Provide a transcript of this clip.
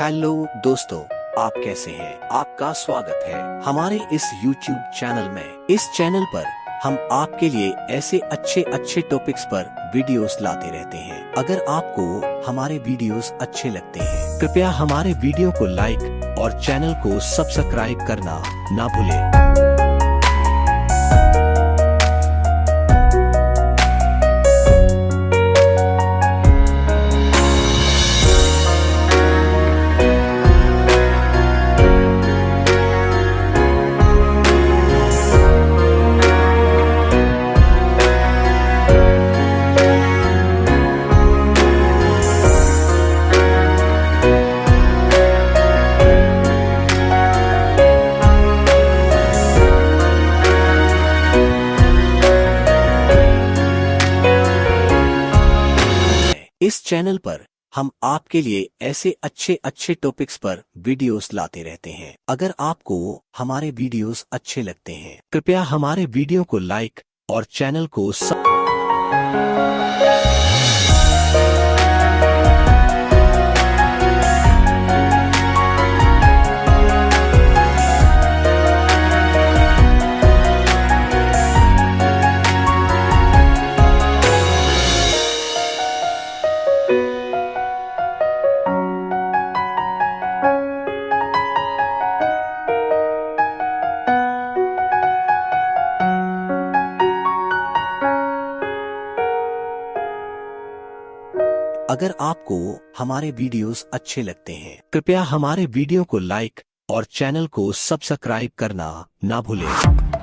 Hello दोस्तों, आप कैसे हैं? आपका स्वागत है हमारे इस यूट्यूब चैनल में। इस चैनल पर हम आपके लिए ऐसे अच्छे अच्छे टॉपिक्स पर वीडियोस लाते रहते हैं। अगर आपको हमारे वीडियोस अच्छे लगते हैं, कृपया हमारे वीडियो को लाइक और चैनल को सब्सक्राइब करना ना भूलें। इस चैनल पर हम आपके लिए ऐसे अच्छे अच्छे टॉपिक्स पर वीडियोस लाते रहते हैं। अगर आपको हमारे वीडियोस अच्छे लगते हैं, कृपया हमारे वीडियो को लाइक और चैनल को सब अगर आपको हमारे वीडियोस अच्छे लगते हैं, कृपया हमारे वीडियो को लाइक और चैनल को सब्सक्राइब करना ना भूलें।